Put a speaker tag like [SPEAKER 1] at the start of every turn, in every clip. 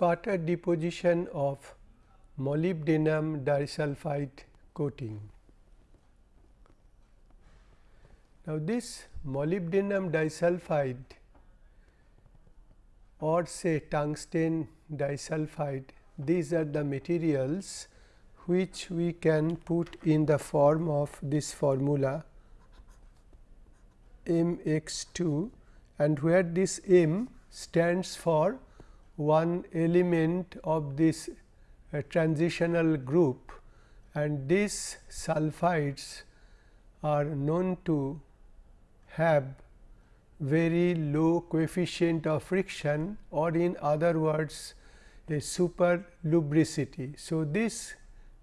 [SPEAKER 1] sputter deposition of molybdenum disulfide coating. Now, this molybdenum disulfide or say tungsten disulfide these are the materials which we can put in the form of this formula m x 2 and where this m stands for one element of this uh, transitional group and these sulfides are known to have very low coefficient of friction or in other words a super lubricity. So, these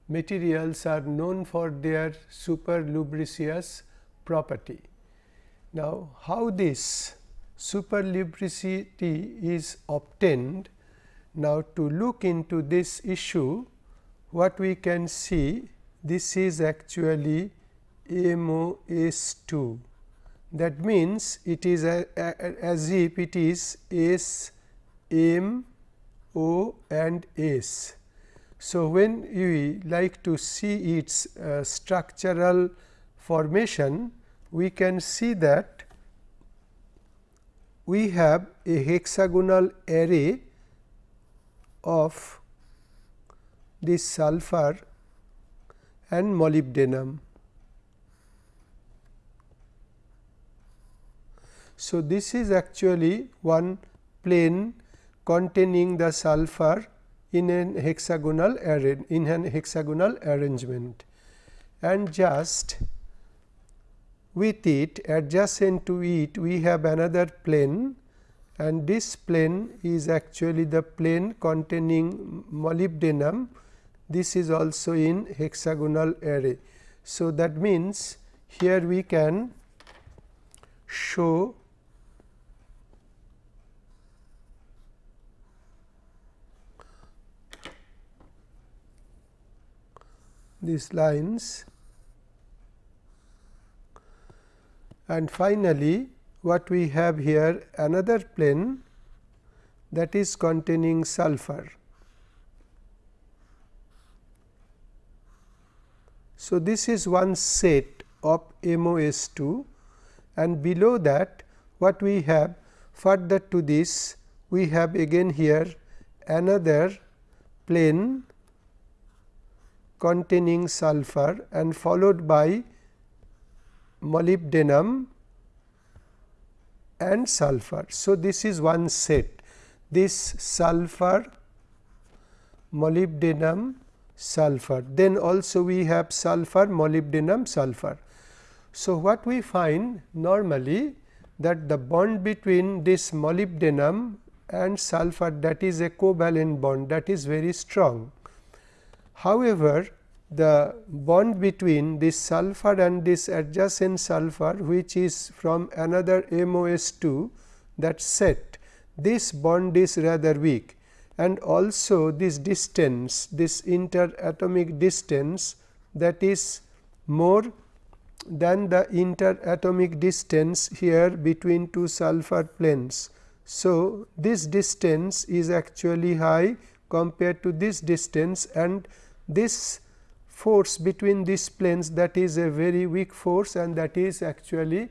[SPEAKER 1] materials are known for their super lubricious property. Now, how this super lubricity is obtained? Now, to look into this issue what we can see this is actually MOS 2 that means, it is a, a, as if it is S M O and S. So, when we like to see its uh, structural formation, we can see that we have a hexagonal array of this sulfur and molybdenum. So, this is actually one plane containing the sulfur in an hexagonal in an hexagonal arrangement and just with it adjacent to it we have another plane and this plane is actually the plane containing molybdenum this is also in hexagonal array. So, that means, here we can show these lines and finally, what we have here another plane that is containing sulfur. So, this is one set of MOS 2 and below that what we have further to this we have again here another plane containing sulfur and followed by molybdenum and sulfur. So, this is one set this sulfur molybdenum sulfur then also we have sulfur molybdenum sulfur. So, what we find normally that the bond between this molybdenum and sulfur that is a covalent bond that is very strong However, the bond between this sulfur and this adjacent sulfur which is from another MOS 2 that set this bond is rather weak and also this distance this interatomic distance that is more than the interatomic distance here between two sulfur planes. So, this distance is actually high compared to this distance and this force between these planes that is a very weak force and that is actually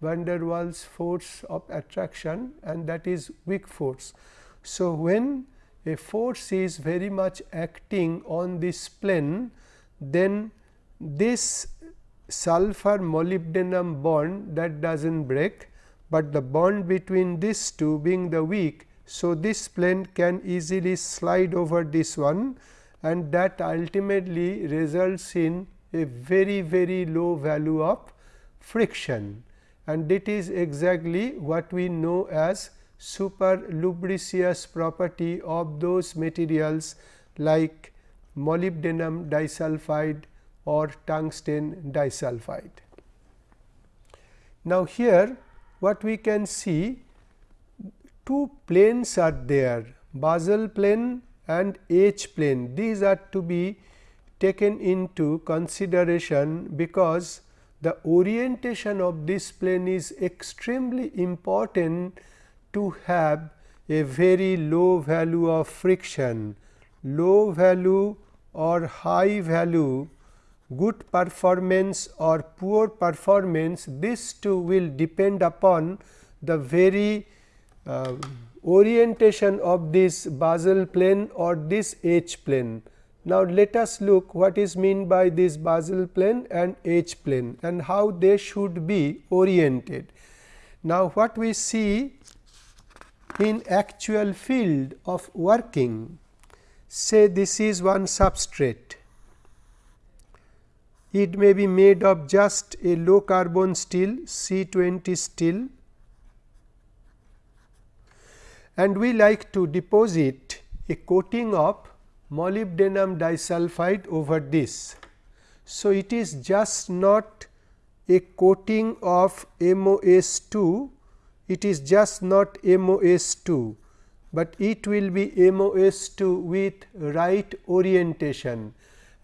[SPEAKER 1] van der Waals force of attraction and that is weak force. So, when a force is very much acting on this plane then this sulfur molybdenum bond that does not break, but the bond between these two being the weak. So, this plane can easily slide over this one and that ultimately results in a very very low value of friction and it is exactly what we know as super lubricious property of those materials like molybdenum disulfide or tungsten disulfide. Now, here what we can see two planes are there basal plane and edge plane. These are to be taken into consideration because the orientation of this plane is extremely important to have a very low value of friction, low value or high value good performance or poor performance this too will depend upon the very uh, orientation of this basal plane or this edge plane. Now, let us look what is mean by this basal plane and edge plane and how they should be oriented. Now, what we see in actual field of working say this is one substrate it may be made of just a low carbon steel C20 steel and we like to deposit a coating of molybdenum disulfide over this. So, it is just not a coating of MOS2, it is just not MOS2, but it will be MOS2 with right orientation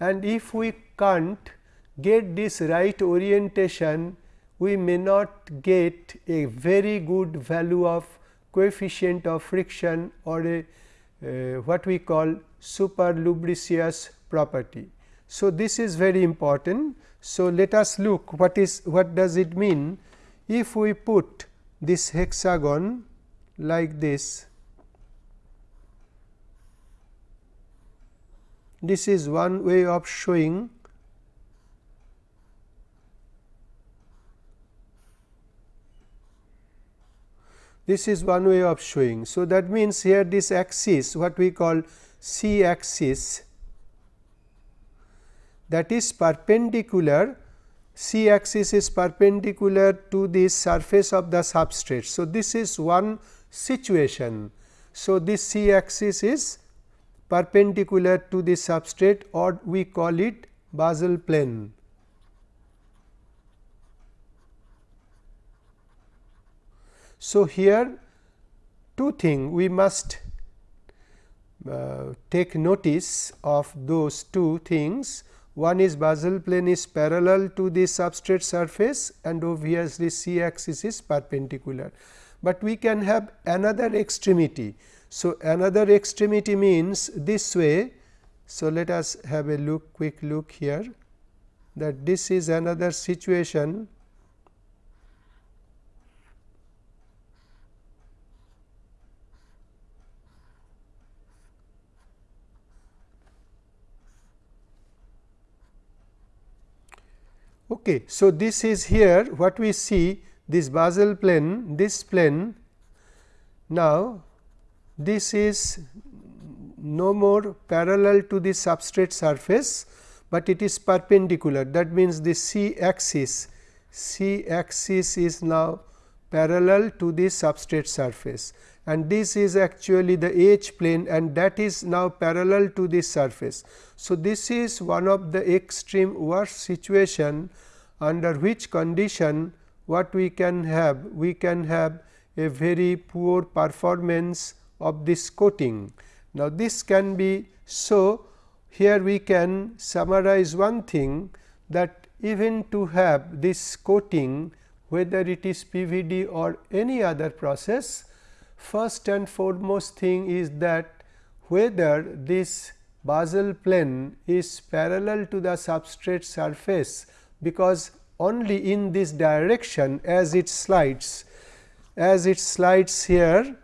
[SPEAKER 1] and if we can't get this right orientation, we may not get a very good value of coefficient of friction or a uh, what we call super lubricious property. So, this is very important. So, let us look what is what does it mean if we put this hexagon like this. This is one way of showing This is one way of showing. So, that means here this axis what we call C axis that is perpendicular C axis is perpendicular to the surface of the substrate. So, this is one situation. So, this C axis is perpendicular to the substrate or we call it basal plane. So, here two things we must uh, take notice of those two things. One is basal plane is parallel to the substrate surface and obviously, C axis is perpendicular, but we can have another extremity. So, another extremity means this way. So, let us have a look quick look here that this is another situation Okay. So, this is here what we see this basal plane, this plane. Now, this is no more parallel to the substrate surface, but it is perpendicular that means, the C axis C axis is now parallel to the substrate surface and this is actually the edge plane and that is now parallel to this surface. So, this is one of the extreme worst situation under which condition what we can have? We can have a very poor performance of this coating. Now, this can be so here we can summarize one thing that even to have this coating whether it is PVD or any other process first and foremost thing is that whether this basal plane is parallel to the substrate surface because only in this direction as it slides as it slides here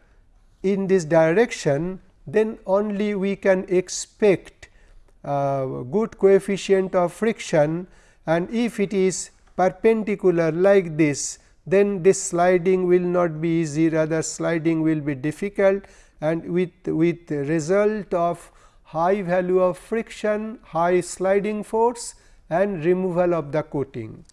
[SPEAKER 1] in this direction then only we can expect uh, good coefficient of friction. And if it is perpendicular like this then this sliding will not be easy rather sliding will be difficult. And with with result of high value of friction high sliding force and removal of the coating.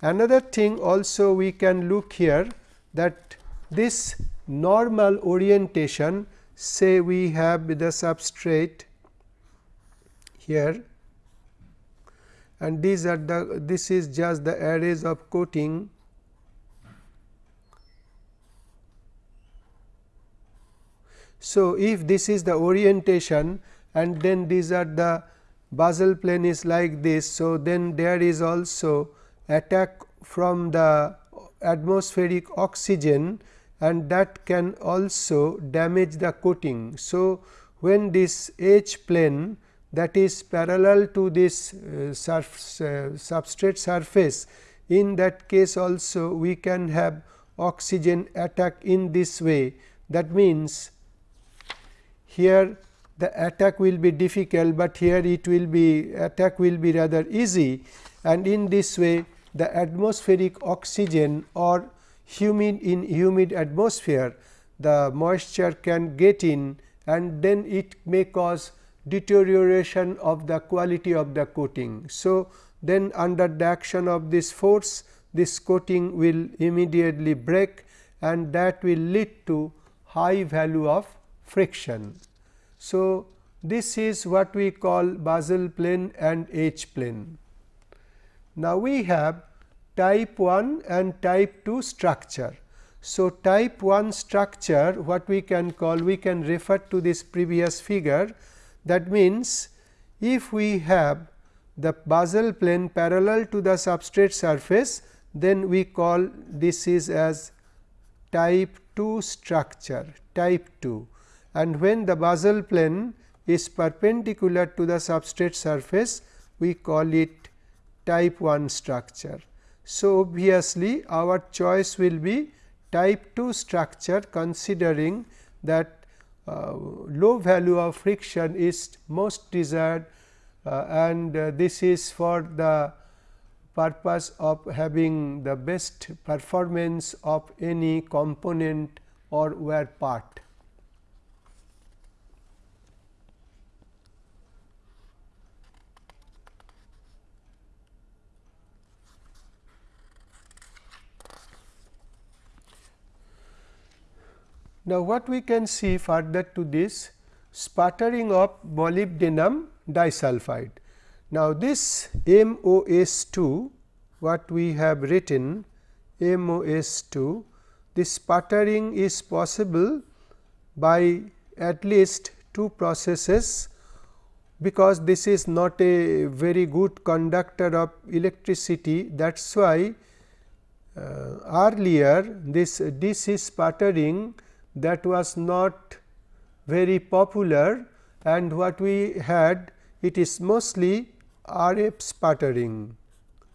[SPEAKER 1] Another thing also we can look here that this normal orientation say we have the substrate here and these are the this is just the arrays of coating So, if this is the orientation and then these are the basal plane is like this. So, then there is also attack from the atmospheric oxygen and that can also damage the coating. So, when this edge plane that is parallel to this uh, surf, uh, substrate surface in that case also we can have oxygen attack in this way. That means, here the attack will be difficult, but here it will be attack will be rather easy and in this way the atmospheric oxygen or humid in humid atmosphere the moisture can get in and then it may cause deterioration of the quality of the coating. So, then under the action of this force this coating will immediately break and that will lead to high value of friction. So, this is what we call basal plane and edge plane. Now, we have type 1 and type 2 structure. So, type 1 structure what we can call we can refer to this previous figure that means, if we have the basal plane parallel to the substrate surface then we call this is as type 2 structure type 2 and when the basal plane is perpendicular to the substrate surface we call it type 1 structure. So, obviously, our choice will be type 2 structure considering that uh, low value of friction is most desired uh, and uh, this is for the purpose of having the best performance of any component or wear part. Now, what we can see further to this sputtering of molybdenum disulfide. Now, this MOS2 what we have written MOS2 this sputtering is possible by at least two processes because this is not a very good conductor of electricity that is why uh, earlier this DC sputtering that was not very popular and what we had it is mostly RF sputtering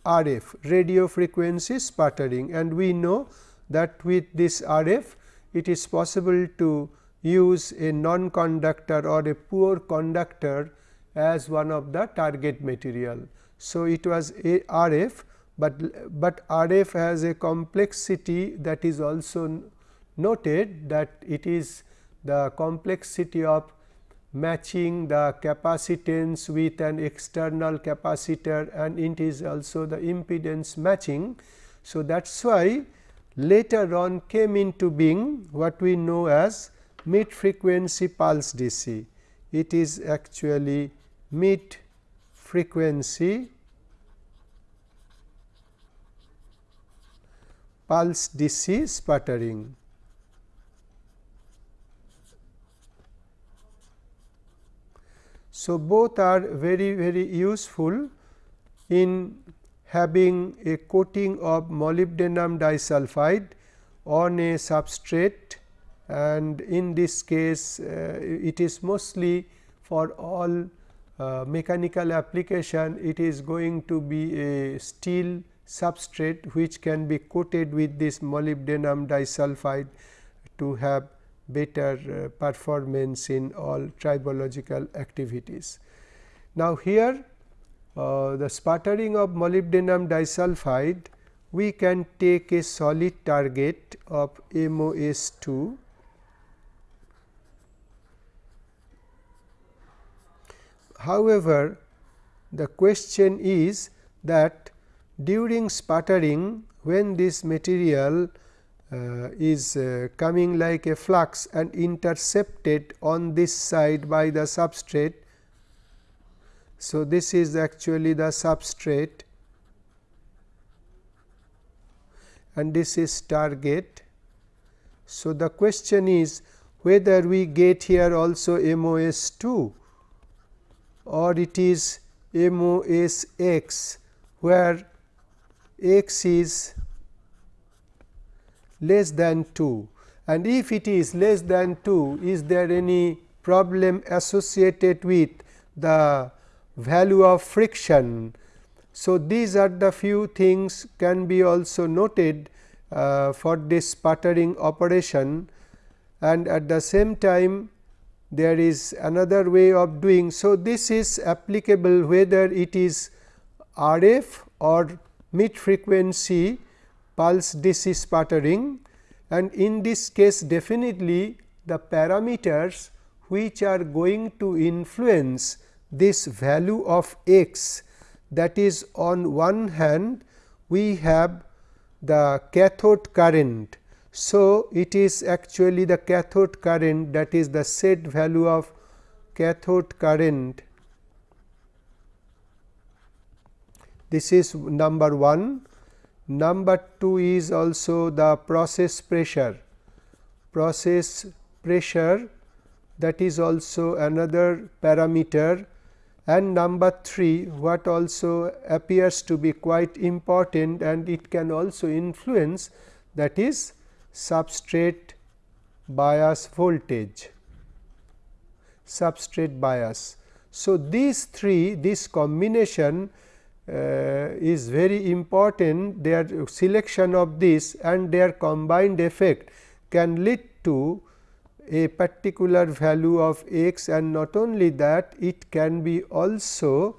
[SPEAKER 1] RF radio frequency sputtering and we know that with this RF it is possible to use a non conductor or a poor conductor as one of the target material. So, it was a RF, but, but RF has a complexity that is also noted that it is the complexity of matching the capacitance with an external capacitor and it is also the impedance matching. So, that is why later on came into being what we know as mid frequency pulse DC. It is actually mid frequency pulse DC sputtering. So, both are very very useful in having a coating of molybdenum disulfide on a substrate and in this case uh, it is mostly for all uh, mechanical application it is going to be a steel substrate which can be coated with this molybdenum disulfide to have better uh, performance in all tribological activities. Now, here uh, the sputtering of molybdenum disulfide we can take a solid target of MOS 2 However, the question is that during sputtering when this material uh, is uh, coming like a flux and intercepted on this side by the substrate. So, this is actually the substrate and this is target. So, the question is whether we get here also MOS 2 or it is MOS x where x is less than 2 and if it is less than 2 is there any problem associated with the value of friction. So, these are the few things can be also noted uh, for this sputtering operation and at the same time there is another way of doing. So, this is applicable whether it is RF or mid frequency pulse DC sputtering and in this case definitely the parameters which are going to influence this value of x that is on one hand we have the cathode current. So, it is actually the cathode current that is the set value of cathode current this is number 1. Number 2 is also the process pressure, process pressure that is also another parameter. And number 3 what also appears to be quite important and it can also influence that is substrate bias voltage. Substrate bias. So, these three this combination is very important their selection of this and their combined effect can lead to a particular value of x and not only that it can be also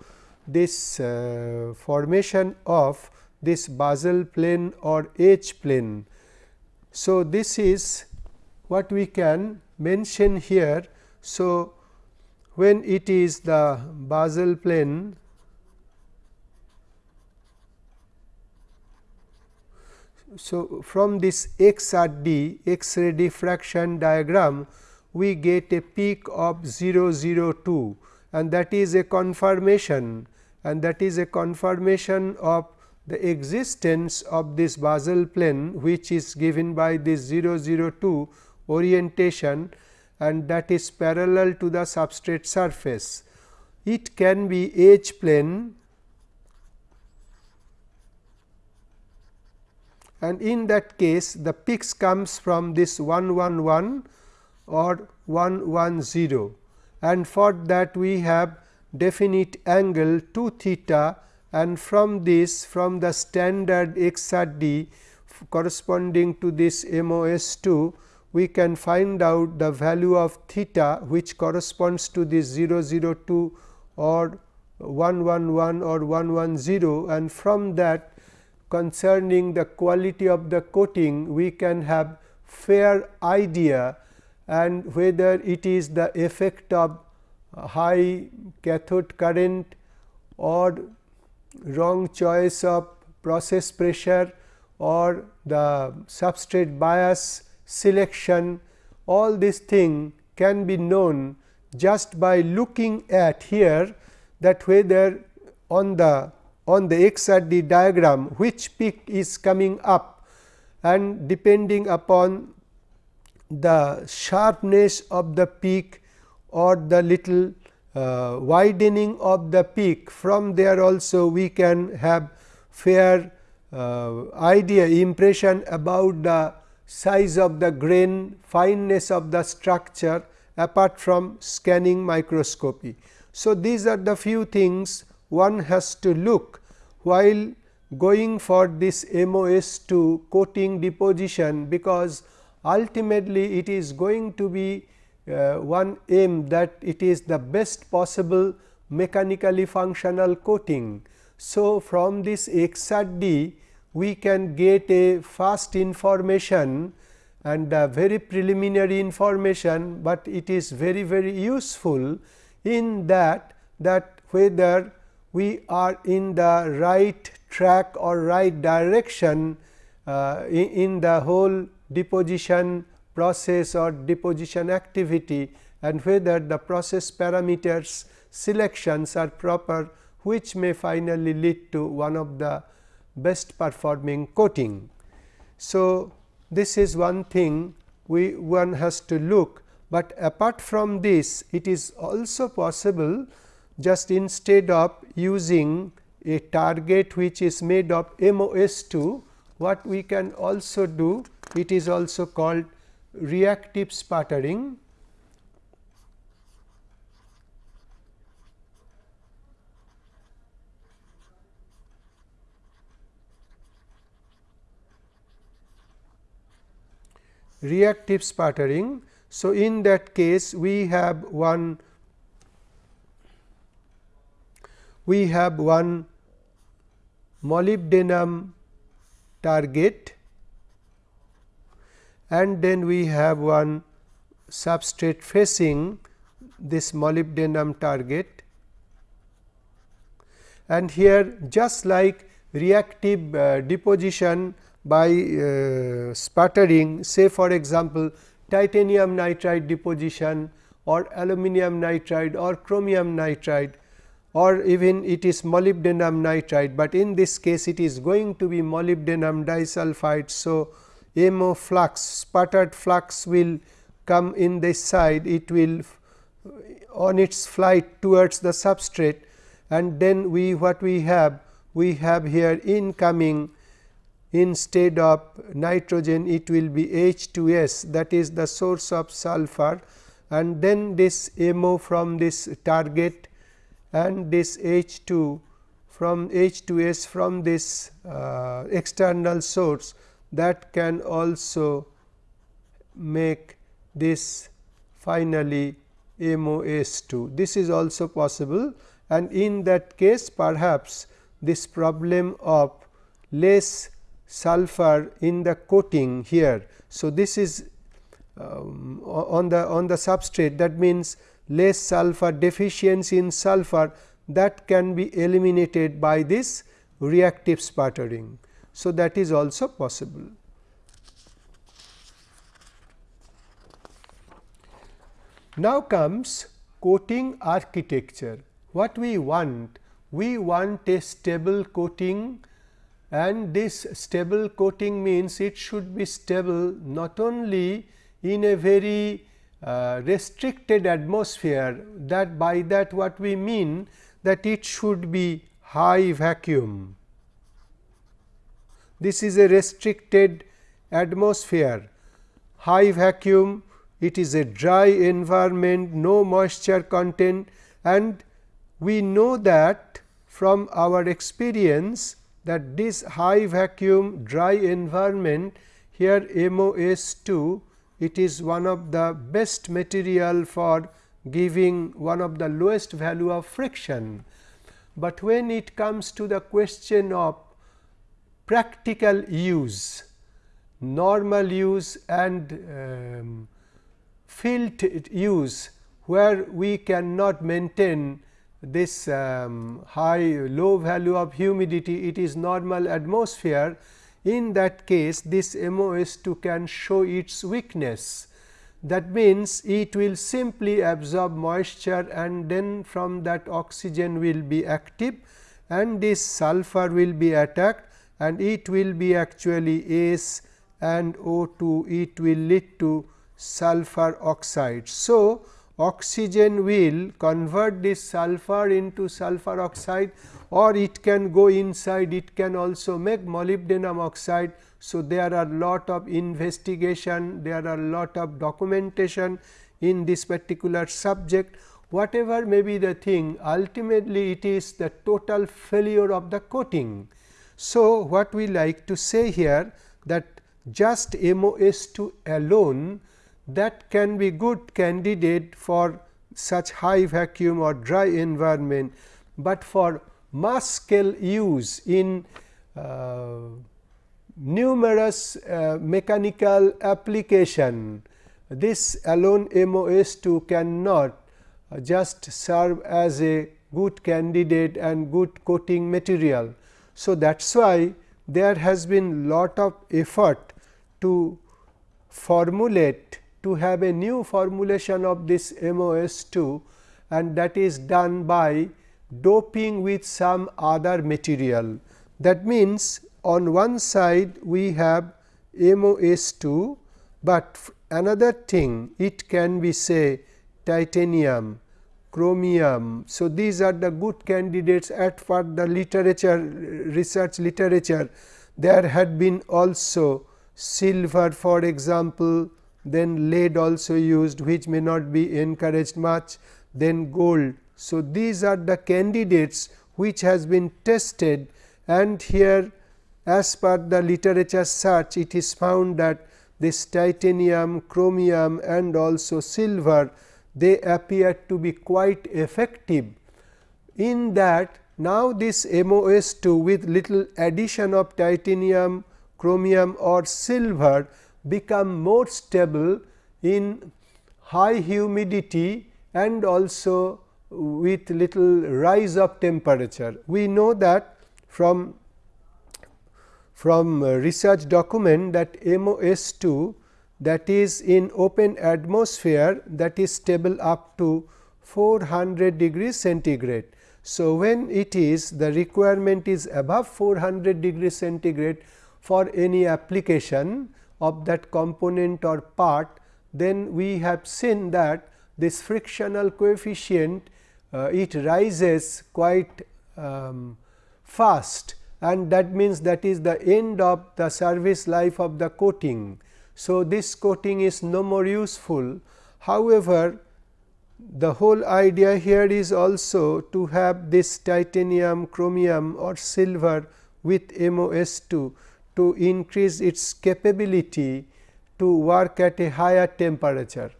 [SPEAKER 1] this uh, formation of this basal plane or edge plane. So, this is what we can mention here. So, when it is the basal plane So, from this XRD X-ray diffraction diagram we get a peak of 002 and that is a confirmation and that is a confirmation of the existence of this basal plane which is given by this 002 orientation and that is parallel to the substrate surface. It can be edge plane and in that case the peaks comes from this 111 or 110 and for that we have definite angle 2 theta. And from this from the standard XRD corresponding to this MOS2 we can find out the value of theta which corresponds to this 002 or 111 or 110 and from that concerning the quality of the coating we can have fair idea and whether it is the effect of high cathode current or wrong choice of process pressure or the substrate bias selection. All these thing can be known just by looking at here that whether on the on the XRD diagram which peak is coming up and depending upon the sharpness of the peak or the little uh, widening of the peak from there also we can have fair uh, idea impression about the size of the grain fineness of the structure apart from scanning microscopy. So, these are the few things one has to look while going for this MOS2 coating deposition, because ultimately it is going to be uh, one aim that it is the best possible mechanically functional coating. So, from this XRD we can get a fast information and very preliminary information, but it is very very useful in that that whether we are in the right track or right direction uh, in, in the whole deposition process or deposition activity and whether the process parameters selections are proper which may finally lead to one of the best performing coating. So, this is one thing we one has to look, but apart from this it is also possible just instead of using a target which is made of MOS2 what we can also do it is also called reactive sputtering reactive sputtering. So, in that case we have one we have one molybdenum target and then we have one substrate facing this molybdenum target. And here just like reactive uh, deposition by uh, sputtering say for example, titanium nitride deposition or aluminum nitride or chromium nitride or even it is molybdenum nitride, but in this case it is going to be molybdenum disulfide. So, MO flux sputtered flux will come in this side. It will on its flight towards the substrate. And then we what we have we have here incoming instead of nitrogen it will be H2S that is the source of sulfur. And then this MO from this target and this H2 from H2S from this uh, external source that can also make this finally MOS2. This is also possible and in that case perhaps this problem of less sulfur in the coating here. So, this is um, on the on the substrate that means less sulfur deficiency in sulfur that can be eliminated by this reactive sputtering. So, that is also possible. Now comes coating architecture. What we want? We want a stable coating and this stable coating means it should be stable not only in a very uh, restricted atmosphere that by that what we mean that it should be high vacuum. This is a restricted atmosphere, high vacuum, it is a dry environment, no moisture content and we know that from our experience that this high vacuum dry environment here MOS2 it is one of the best material for giving one of the lowest value of friction. But when it comes to the question of practical use, normal use and um, field use where we cannot maintain this um, high low value of humidity it is normal atmosphere in that case this MOS2 can show its weakness. That means, it will simply absorb moisture and then from that oxygen will be active and this sulfur will be attacked and it will be actually S and O2 it will lead to sulfur oxide. So, oxygen will convert this sulfur into sulfur oxide or it can go inside it can also make molybdenum oxide. So, there are lot of investigation there are lot of documentation in this particular subject whatever may be the thing ultimately it is the total failure of the coating. So, what we like to say here that just MOS2 alone that can be good candidate for such high vacuum or dry environment, but for mass scale use in uh, numerous uh, mechanical application, this alone MOS2 cannot uh, just serve as a good candidate and good coating material. So, that is why there has been lot of effort to formulate to have a new formulation of this MOS2 and that is done by doping with some other material. That means, on one side we have MOS2, but another thing it can be say titanium, chromium. So, these are the good candidates at for the literature research literature. There had been also silver for example, then lead also used which may not be encouraged much, then gold. So, these are the candidates which has been tested and here as per the literature search it is found that this titanium, chromium and also silver they appear to be quite effective in that now this MOS2 with little addition of titanium, chromium or silver become more stable in high humidity and also with little rise of temperature. We know that from from uh, research document that MOS2 that is in open atmosphere that is stable up to 400 degrees centigrade. So, when it is the requirement is above 400 degrees centigrade for any application of that component or part, then we have seen that this frictional coefficient uh, it rises quite um, fast and that means that is the end of the service life of the coating. So, this coating is no more useful. However, the whole idea here is also to have this titanium, chromium or silver with MOS2 to increase its capability to work at a higher temperature.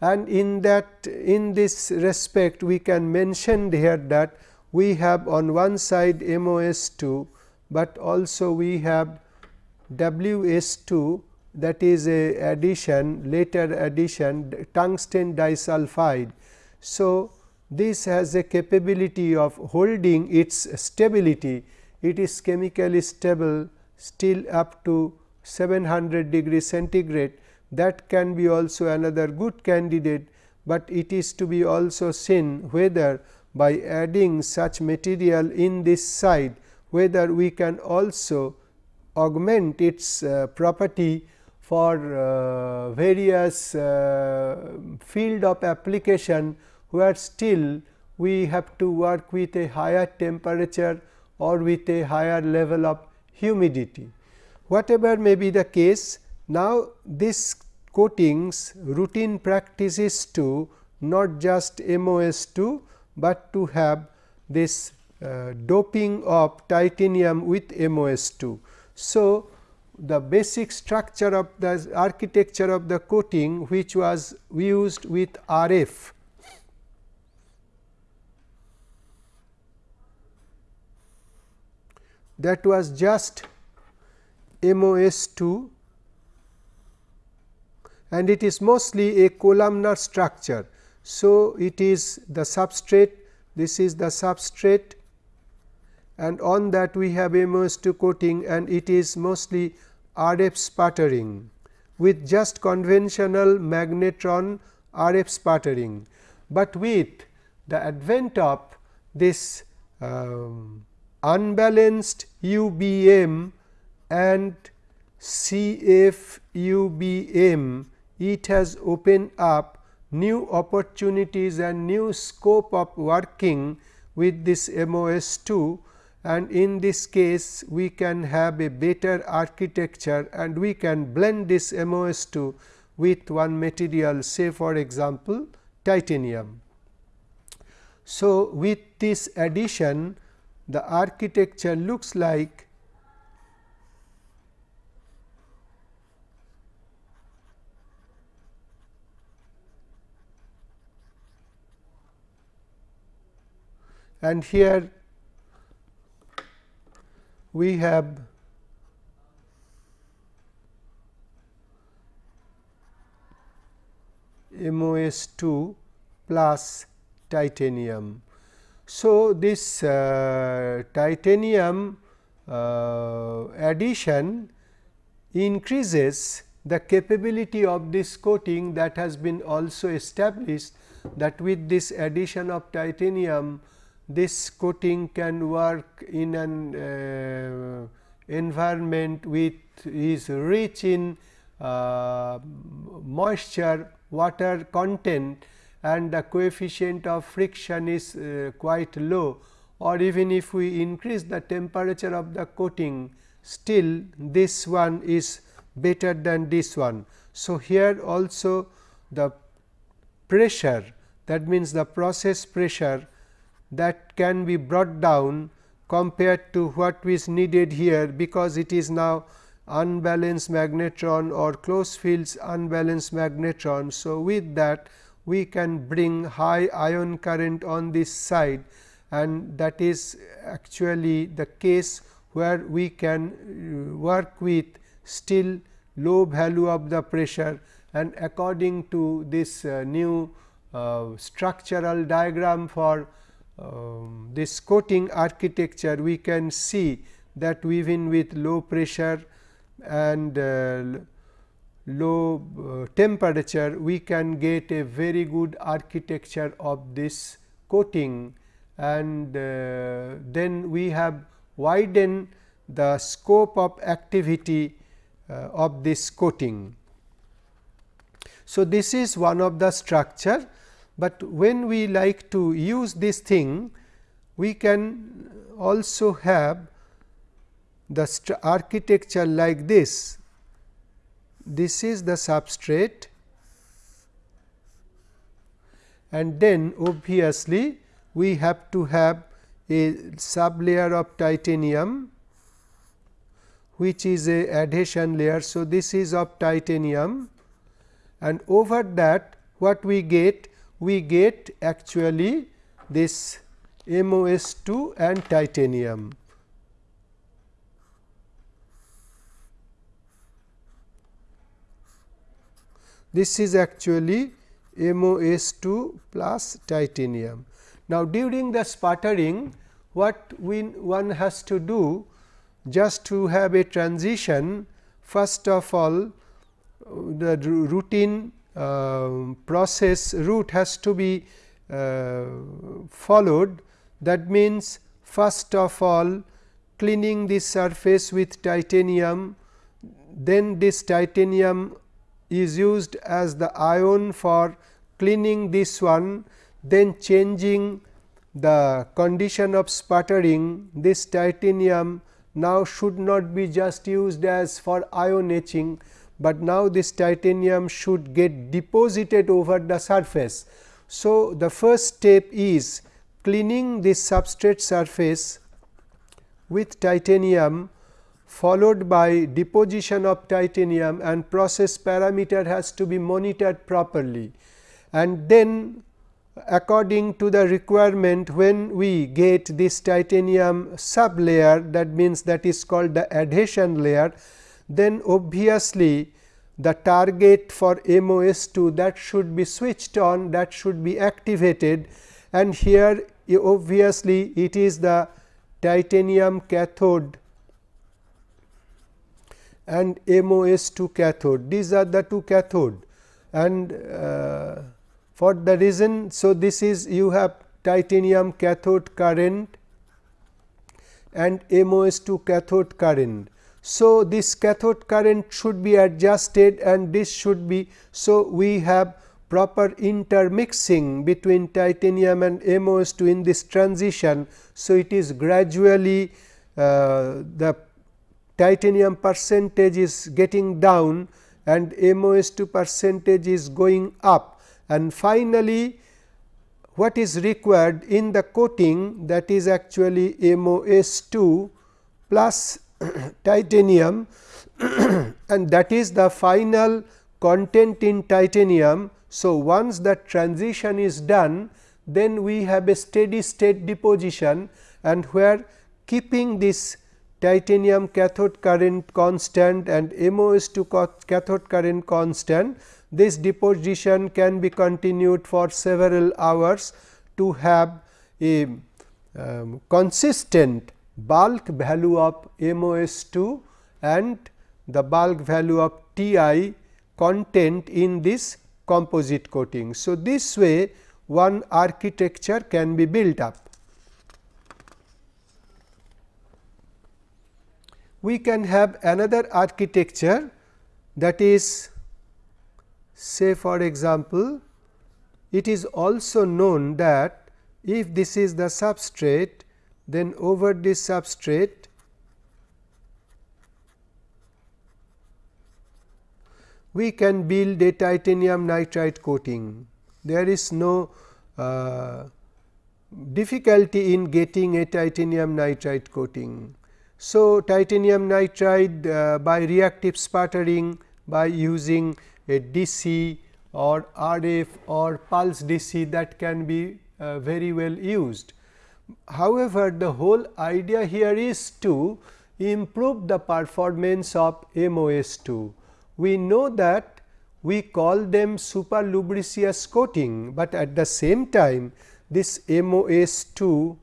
[SPEAKER 1] And in that in this respect we can mention here that we have on one side MOS2, but also we have WS2 that is a addition later addition tungsten disulfide. So, this has a capability of holding its stability it is chemically stable still up to 700 degree centigrade. That can be also another good candidate, but it is to be also seen whether by adding such material in this side whether we can also augment its uh, property for uh, various uh, field of application where still we have to work with a higher temperature or with a higher level of humidity. Whatever may be the case, now this coatings routine practice is to not just MOS2, but to have this uh, doping of titanium with MOS2. So, the basic structure of the architecture of the coating which was used with RF that was just MOS2 and it is mostly a columnar structure. So, it is the substrate this is the substrate and on that we have MOS2 coating and it is mostly RF sputtering with just conventional magnetron RF sputtering, but with the advent of this um, unbalanced UBM and CFUBM, it has opened up new opportunities and new scope of working with this MOS2 and in this case we can have a better architecture and we can blend this MOS2 with one material say for example, titanium. So, with this addition the architecture looks like and here we have MOS2 plus titanium. So, this uh, titanium uh, addition increases the capability of this coating that has been also established that with this addition of titanium this coating can work in an uh, environment with is rich in uh, moisture water content and the coefficient of friction is uh, quite low or even if we increase the temperature of the coating still this one is better than this one. So, here also the pressure that means the process pressure that can be brought down compared to what is needed here because it is now unbalanced magnetron or close fields unbalanced magnetron. So, with that we can bring high ion current on this side and that is actually the case where we can uh, work with still low value of the pressure. And according to this uh, new uh, structural diagram for um, this coating architecture we can see that even with low pressure and uh, low uh, temperature we can get a very good architecture of this coating and uh, then we have widened the scope of activity uh, of this coating. So, this is one of the structure, but when we like to use this thing we can also have the architecture like this. This is the substrate and then obviously, we have to have a sublayer of titanium which is a adhesion layer. So, this is of titanium and over that what we get? We get actually this MOS2 and titanium. This is actually MOS2 plus titanium. Now, during the sputtering what we one has to do just to have a transition first of all the routine uh, process route has to be uh, followed that means first of all cleaning this surface with titanium then this titanium is used as the ion for cleaning this one then changing the condition of sputtering this titanium now should not be just used as for ion etching, but now this titanium should get deposited over the surface. So, the first step is cleaning this substrate surface with titanium followed by deposition of titanium and process parameter has to be monitored properly. And then according to the requirement when we get this titanium sub layer that means that is called the adhesion layer, then obviously the target for MOS2 that should be switched on that should be activated and here obviously it is the titanium cathode and MOS2 cathode these are the two cathode and uh, for the reason. So, this is you have titanium cathode current and MOS2 cathode current. So, this cathode current should be adjusted and this should be. So, we have proper intermixing between titanium and MOS2 in this transition. So, it is gradually uh, the titanium percentage is getting down and MOS2 percentage is going up and finally, what is required in the coating that is actually MOS2 plus titanium and that is the final content in titanium. So, once that transition is done then we have a steady state deposition and where keeping this titanium cathode current constant and MOS2 cathode current constant this deposition can be continued for several hours to have a um, consistent bulk value of MOS2 and the bulk value of Ti content in this composite coating. So, this way one architecture can be built up. We can have another architecture that is say for example, it is also known that if this is the substrate then over this substrate we can build a titanium nitride coating. There is no uh, difficulty in getting a titanium nitride coating. So, titanium nitride uh, by reactive sputtering by using a DC or RF or pulse DC that can be uh, very well used. However, the whole idea here is to improve the performance of MOS2. We know that we call them super lubricious coating, but at the same time this MOS2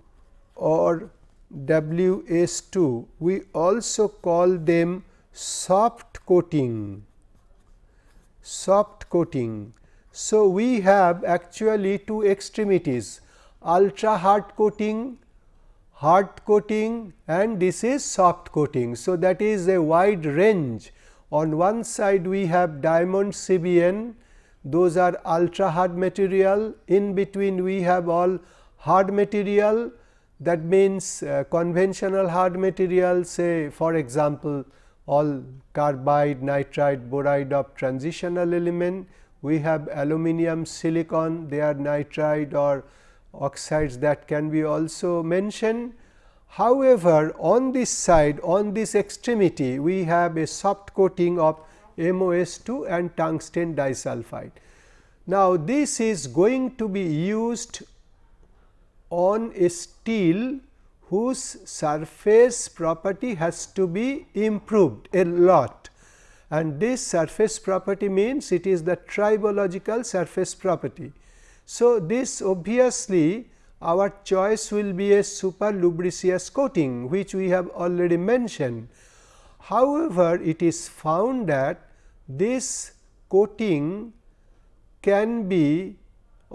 [SPEAKER 1] or WS2 we also call them soft coating. Soft coating. So, we have actually two extremities ultra hard coating, hard coating and this is soft coating. So, that is a wide range. On one side we have diamond CBN those are ultra hard material. In between we have all hard material that means uh, conventional hard material say for example, all carbide, nitride, boride of transitional element. We have aluminum, silicon, they are nitride or oxides that can be also mentioned. However, on this side on this extremity we have a soft coating of MOS2 and tungsten disulfide. Now, this is going to be used on a steel whose surface property has to be improved a lot and this surface property means it is the tribological surface property. So, this obviously our choice will be a super lubricious coating which we have already mentioned. However, it is found that this coating can be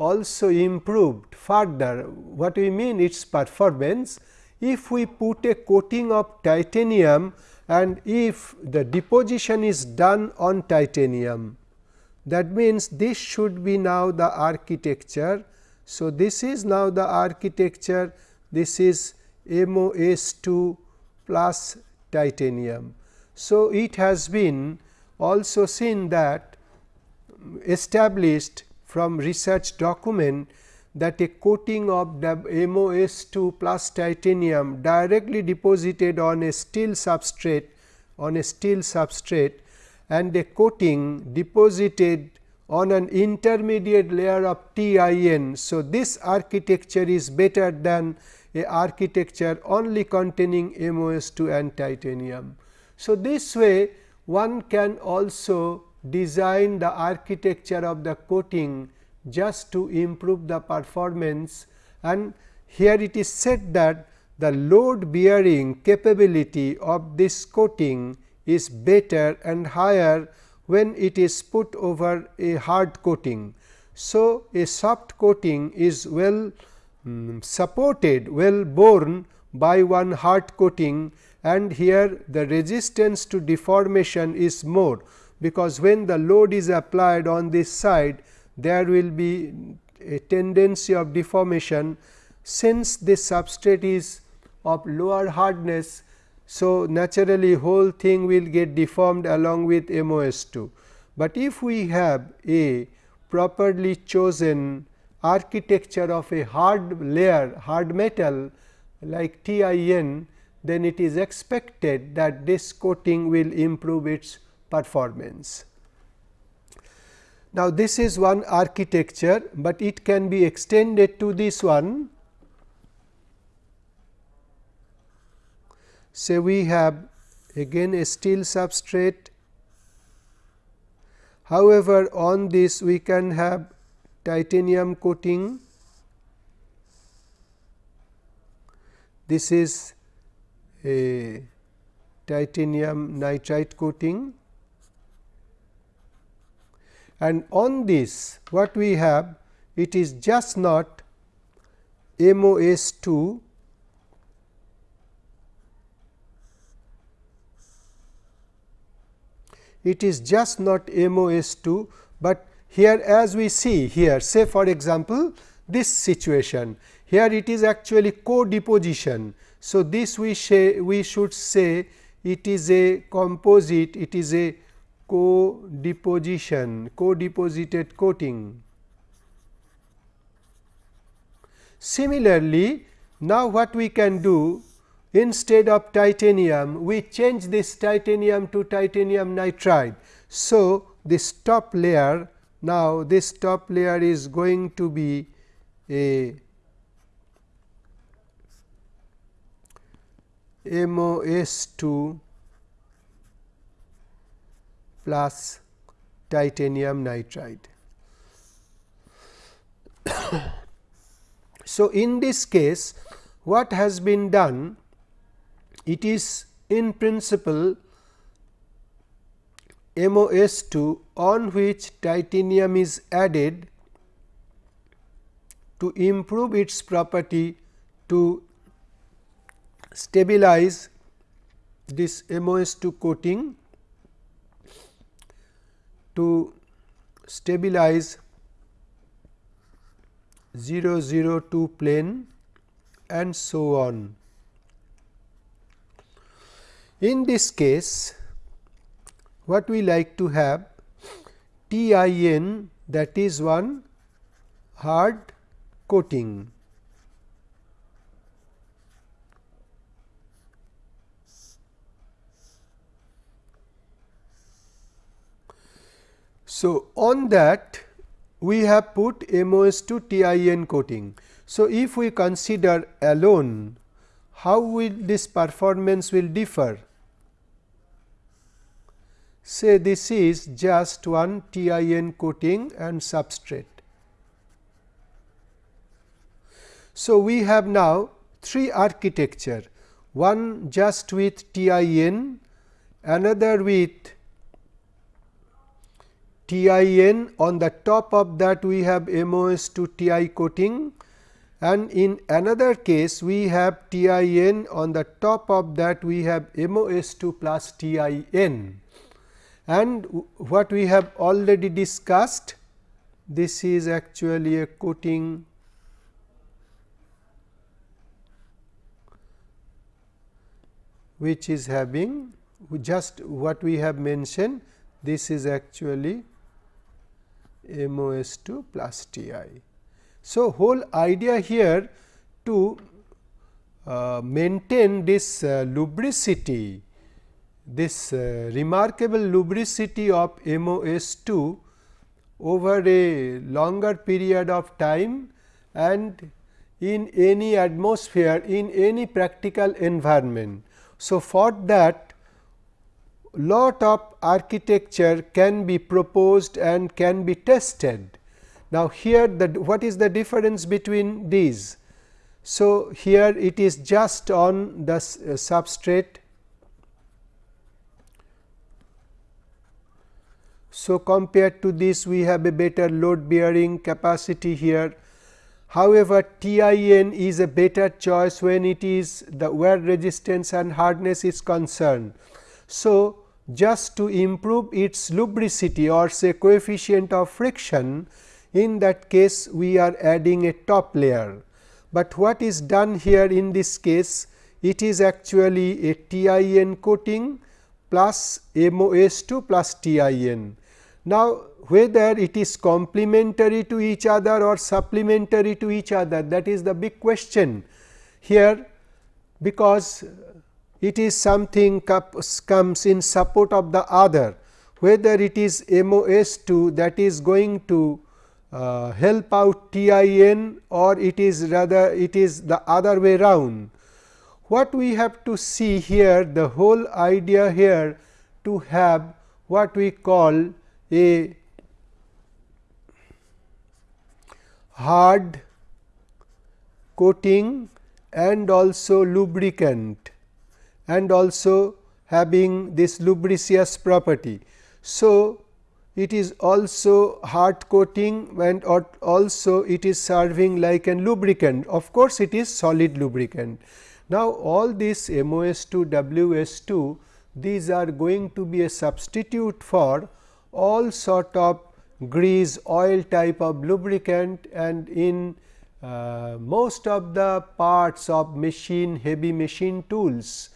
[SPEAKER 1] also improved further. What we mean its performance if we put a coating of titanium and if the deposition is done on titanium that means this should be now the architecture. So, this is now the architecture this is MOS2 plus titanium. So, it has been also seen that established from research document that a coating of MOS2 plus titanium directly deposited on a steel substrate on a steel substrate and a coating deposited on an intermediate layer of TIN. So, this architecture is better than a architecture only containing MOS2 and titanium. So, this way one can also design the architecture of the coating just to improve the performance and here it is said that the load bearing capability of this coating is better and higher when it is put over a hard coating. So, a soft coating is well um, supported well borne by one hard coating and here the resistance to deformation is more because when the load is applied on this side there will be a tendency of deformation since this substrate is of lower hardness. So, naturally whole thing will get deformed along with MOS2, but if we have a properly chosen architecture of a hard layer hard metal like TIN, then it is expected that this coating will improve its performance. Now, this is one architecture, but it can be extended to this one. Say we have again a steel substrate. However, on this we can have titanium coating. This is a titanium nitride coating and on this what we have it is just not MOS2 it is just not MOS2, but here as we see here say for example, this situation here it is actually co-deposition. So, this we say we should say it is a composite it is a co-deposition, co-deposited coating. Similarly, now what we can do instead of titanium, we change this titanium to titanium nitride. So, this top layer now this top layer is going to be a MOS2 plus titanium nitride. so, in this case what has been done it is in principle MOS2 on which titanium is added to improve its property to stabilize this MOS2 coating to stabilize 0 0 002 plane and so on. In this case, what we like to have TIN that is one hard coating. So, on that we have put MOS2 TIN coating. So, if we consider alone how will this performance will differ? Say this is just one TIN coating and substrate. So, we have now three architecture, one just with TIN, another with TIN on the top of that we have MOS2 TI coating. And in another case we have TIN on the top of that we have MOS2 plus TIN and what we have already discussed this is actually a coating. Which is having just what we have mentioned this is actually MOS2 plus TI. So, whole idea here to uh, maintain this uh, lubricity, this uh, remarkable lubricity of MOS2 over a longer period of time and in any atmosphere in any practical environment. So, for that lot of architecture can be proposed and can be tested. Now, here the what is the difference between these? So, here it is just on the uh, substrate. So, compared to this we have a better load bearing capacity here. However, TIN is a better choice when it is the wear resistance and hardness is concerned. So, just to improve its lubricity or say coefficient of friction in that case we are adding a top layer. But what is done here in this case it is actually a TIN coating plus MOS2 plus TIN. Now, whether it is complementary to each other or supplementary to each other that is the big question here because it is something comes in support of the other whether it is MOS2 that is going to uh, help out TIN or it is rather it is the other way round. What we have to see here the whole idea here to have what we call a hard coating and also lubricant and also having this lubricious property. So, it is also hard coating and also it is serving like a lubricant of course, it is solid lubricant. Now, all this MOS2 WS2 these are going to be a substitute for all sort of grease oil type of lubricant and in uh, most of the parts of machine heavy machine tools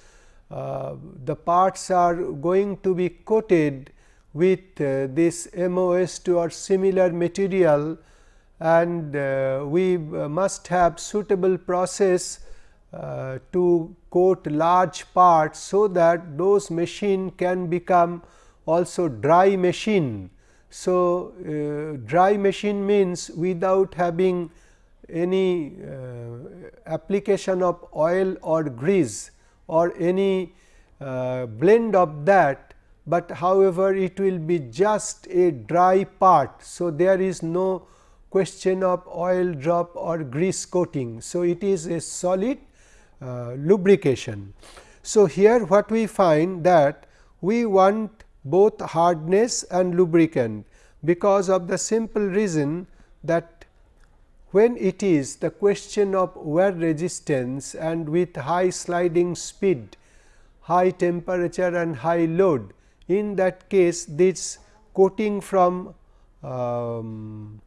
[SPEAKER 1] the parts are going to be coated with uh, this MOS2 or similar material and uh, we uh, must have suitable process uh, to coat large parts. So, that those machine can become also dry machine. So, uh, dry machine means without having any uh, application of oil or grease or any uh, blend of that, but however, it will be just a dry part. So, there is no question of oil drop or grease coating. So, it is a solid uh, lubrication. So, here what we find that we want both hardness and lubricant because of the simple reason that when it is the question of wear resistance and with high sliding speed, high temperature and high load, in that case this coating from um,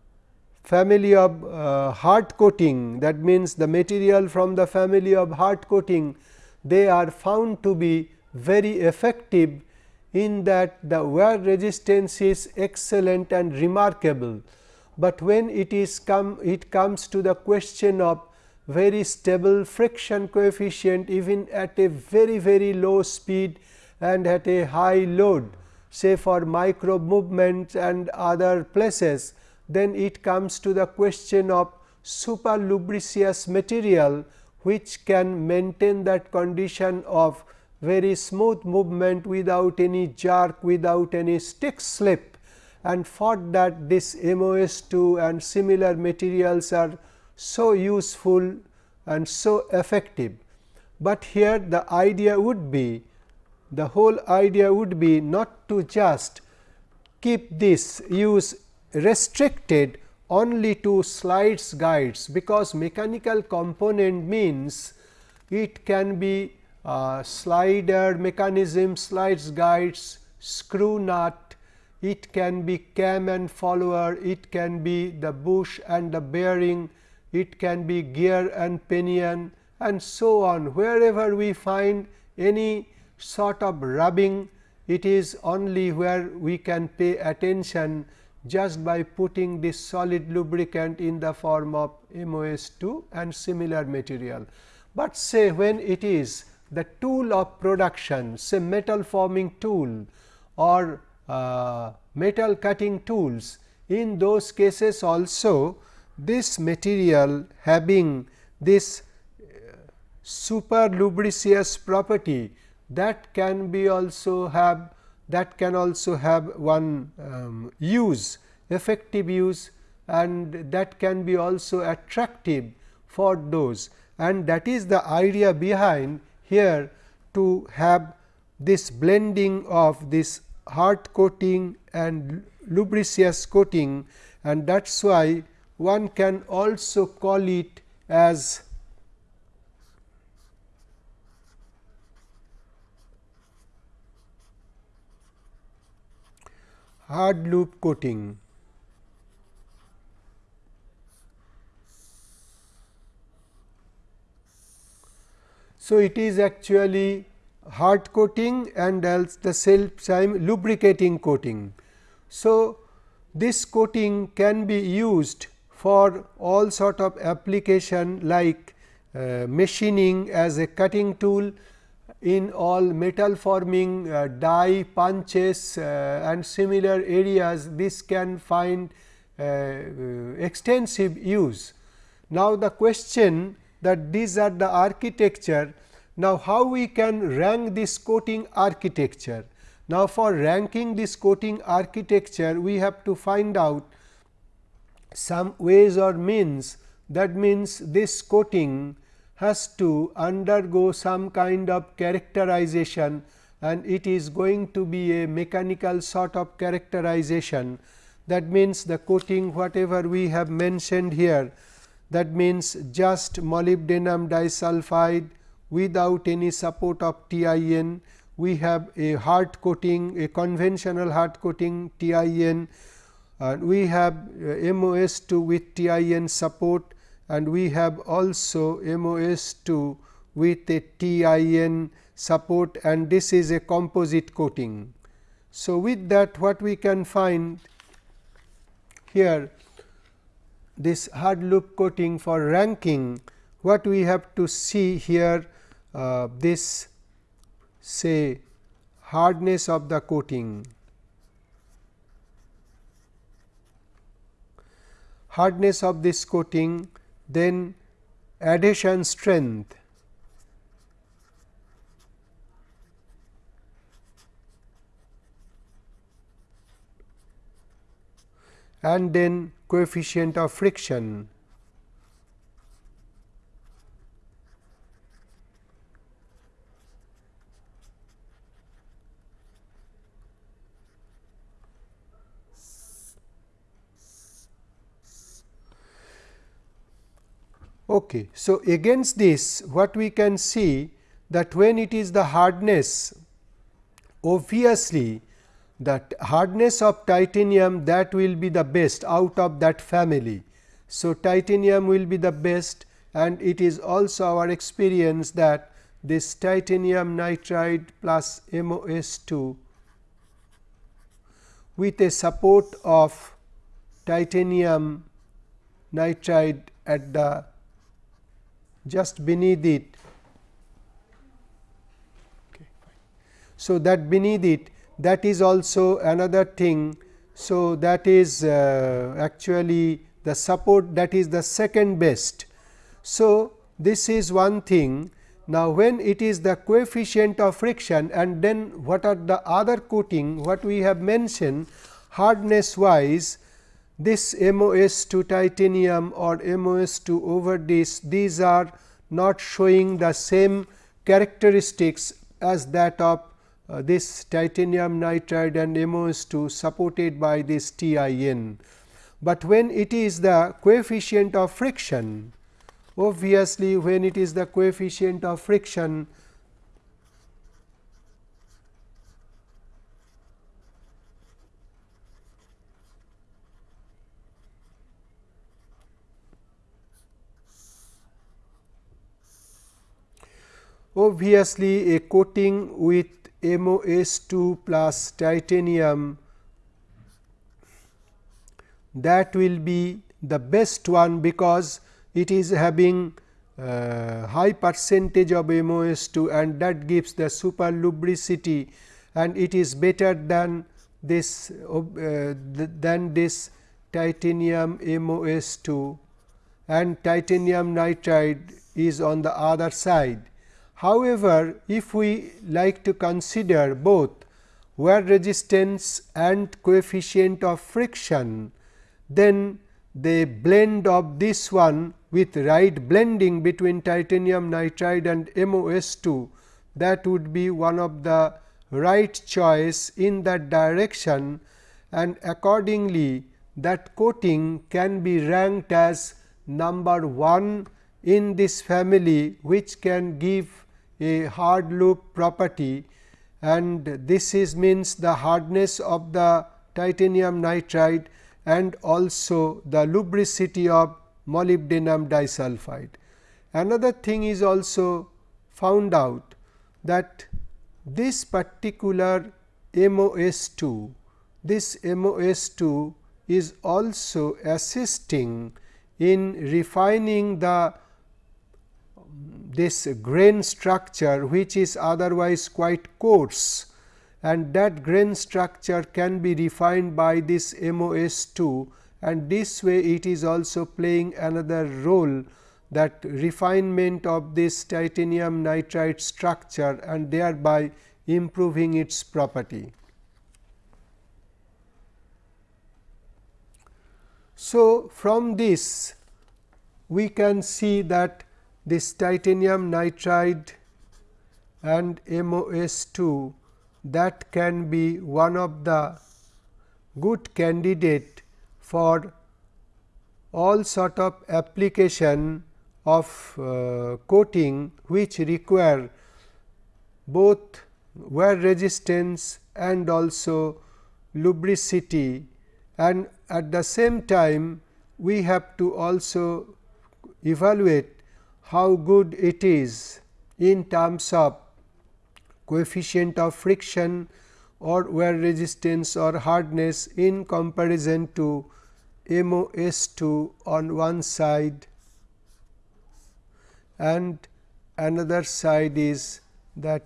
[SPEAKER 1] family of uh, hard coating that means the material from the family of hard coating they are found to be very effective in that the wear resistance is excellent and remarkable, but when it is come it comes to the question of very stable friction coefficient even at a very very low speed and at a high load say for micro movements and other places, then it comes to the question of super lubricious material which can maintain that condition of very smooth movement without any jerk, without any stick slip and for that this MOS2 and similar materials are so useful and so effective. But here the idea would be the whole idea would be not to just keep this use restricted only to slides guides, because mechanical component means it can be uh, slider mechanism, slides guides, screw nut, it can be cam and follower, it can be the bush and the bearing, it can be gear and pinion and so on. Wherever we find any sort of rubbing, it is only where we can pay attention just by putting this solid lubricant in the form of MOS2 and similar material. But say when it is the tool of production say metal forming tool or uh, metal cutting tools. In those cases also this material having this uh, super lubricious property that can be also have that can also have one um, use effective use and that can be also attractive for those. And that is the idea behind here to have this blending of this hard coating and lubricious coating and that is why one can also call it as hard lube coating. So, it is actually hard coating and else the self lubricating coating. So, this coating can be used for all sort of application like uh, machining as a cutting tool in all metal forming uh, die punches uh, and similar areas this can find uh, uh, extensive use. Now, the question that these are the architecture. Now, how we can rank this coating architecture? Now, for ranking this coating architecture, we have to find out some ways or means that means this coating has to undergo some kind of characterization and it is going to be a mechanical sort of characterization. That means, the coating whatever we have mentioned here that means just molybdenum disulfide without any support of TIN. We have a hard coating a conventional hard coating TIN and we have uh, MOS2 with TIN support and we have also MOS2 with a TIN support and this is a composite coating. So, with that what we can find here this hard lube coating for ranking what we have to see here uh, this say hardness of the coating. Hardness of this coating then adhesion strength and then coefficient of friction. Okay. So, against this what we can see that when it is the hardness obviously that hardness of titanium that will be the best out of that family. So, titanium will be the best and it is also our experience that this titanium nitride plus MOS2 with a support of titanium nitride at the just beneath it. Okay, so, that beneath it that is also another thing. So, that is uh, actually the support that is the second best. So, this is one thing. Now, when it is the coefficient of friction and then what are the other coating what we have mentioned hardness wise this MOS2 titanium or MOS2 over this these are not showing the same characteristics as that of uh, this titanium nitride and MOS2 supported by this TIN. But when it is the coefficient of friction, obviously when it is the coefficient of friction, obviously a coating with MOS2 plus titanium that will be the best one because it is having uh, high percentage of MOS2 and that gives the super lubricity and it is better than this uh, than this titanium MOS2 and titanium nitride is on the other side. However, if we like to consider both wear resistance and coefficient of friction, then the blend of this one with right blending between titanium nitride and MOS2 that would be one of the right choice in that direction and accordingly that coating can be ranked as number 1 in this family which can give a hard lube property and this is means the hardness of the titanium nitride and also the lubricity of molybdenum disulfide. Another thing is also found out that this particular MOS2, this MOS2 is also assisting in refining the this grain structure which is otherwise quite coarse and that grain structure can be refined by this MOS2 and this way it is also playing another role that refinement of this titanium nitride structure and thereby improving its property. So, from this we can see that this titanium nitride and MOS2 that can be one of the good candidate for all sort of application of uh, coating which require both wear resistance and also lubricity. And at the same time we have to also evaluate how good it is in terms of coefficient of friction, or wear resistance or hardness in comparison to MOS2 on one side and another side is that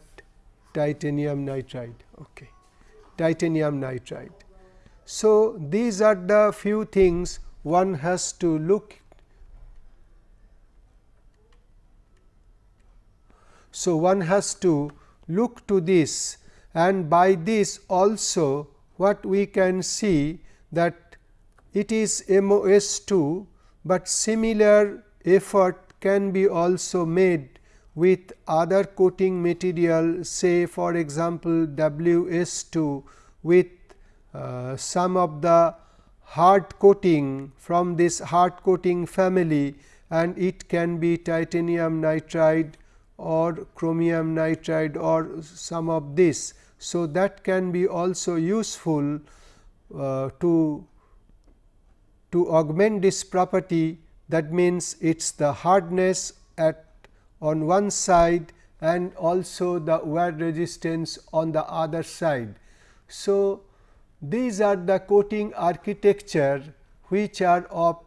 [SPEAKER 1] titanium nitride. Okay. Titanium nitride. So, these are the few things one has to look. So, one has to look to this and by this also what we can see that it is MOS2, but similar effort can be also made with other coating material say for example, WS2 with uh, some of the hard coating from this hard coating family and it can be titanium nitride or chromium nitride or some of this. So, that can be also useful uh, to to augment this property that means, it is the hardness at on one side and also the wear resistance on the other side. So, these are the coating architecture which are of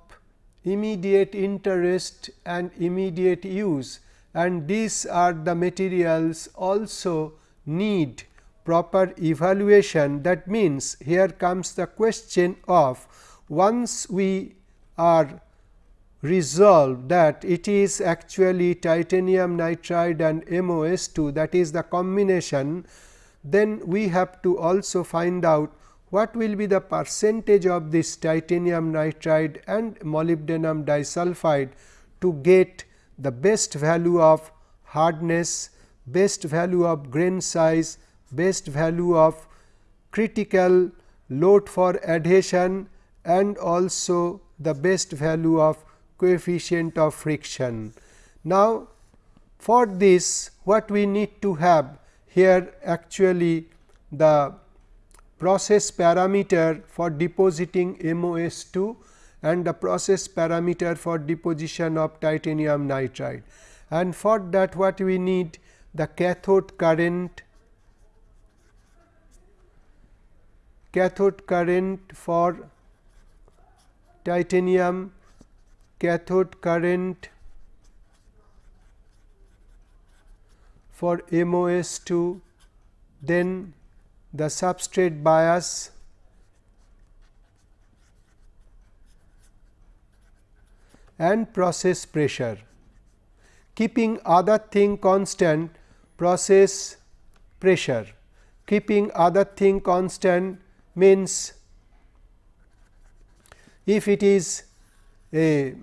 [SPEAKER 1] immediate interest and immediate use and these are the materials also need proper evaluation. That means here comes the question of once we are resolved that it is actually titanium nitride and MOS2 that is the combination, then we have to also find out what will be the percentage of this titanium nitride and molybdenum disulfide to get the best value of hardness, best value of grain size, best value of critical load for adhesion and also the best value of coefficient of friction. Now, for this what we need to have here actually the process parameter for depositing MOS2 and the process parameter for deposition of titanium nitride. And for that what we need the cathode current cathode current for titanium cathode current for MOS2 then the substrate bias and process pressure. Keeping other thing constant process pressure, keeping other thing constant means if it is a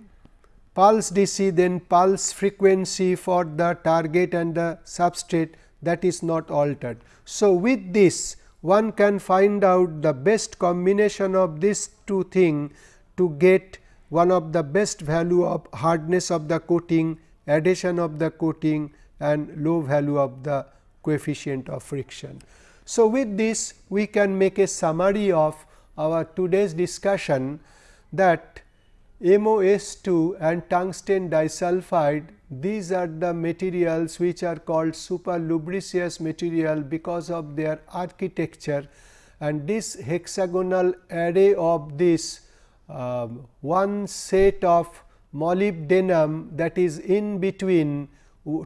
[SPEAKER 1] pulse DC then pulse frequency for the target and the substrate that is not altered. So, with this one can find out the best combination of these two things to get one of the best value of hardness of the coating, adhesion of the coating and low value of the coefficient of friction. So, with this we can make a summary of our today's discussion that MOS2 and tungsten disulfide these are the materials which are called super lubricious material because of their architecture and this hexagonal array of this uh, one set of molybdenum that is in between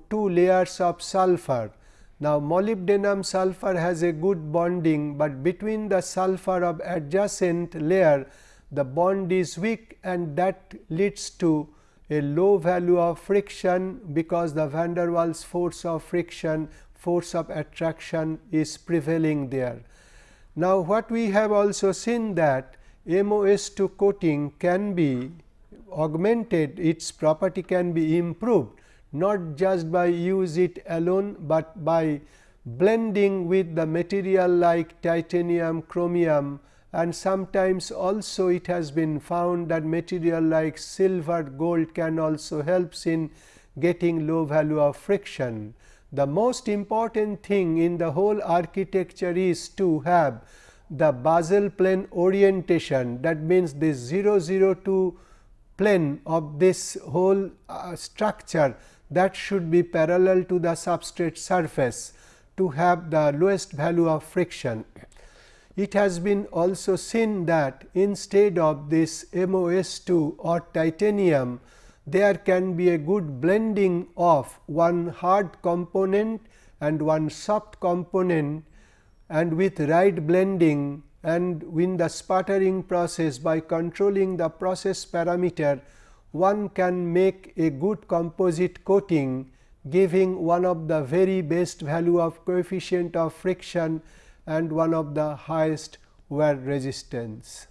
[SPEAKER 1] two layers of sulfur. Now, molybdenum sulfur has a good bonding, but between the sulfur of adjacent layer the bond is weak and that leads to a low value of friction because the van der Waals force of friction force of attraction is prevailing there. Now, what we have also seen that MOS2 coating can be augmented its property can be improved not just by use it alone, but by blending with the material like titanium, chromium and sometimes also it has been found that material like silver gold can also helps in getting low value of friction. The most important thing in the whole architecture is to have the basal plane orientation that means this 0 0 002 plane of this whole uh, structure that should be parallel to the substrate surface to have the lowest value of friction. It has been also seen that instead of this MOS2 or titanium, there can be a good blending of one hard component and one soft component and with right blending and in the sputtering process by controlling the process parameter one can make a good composite coating giving one of the very best value of coefficient of friction and one of the highest wear resistance.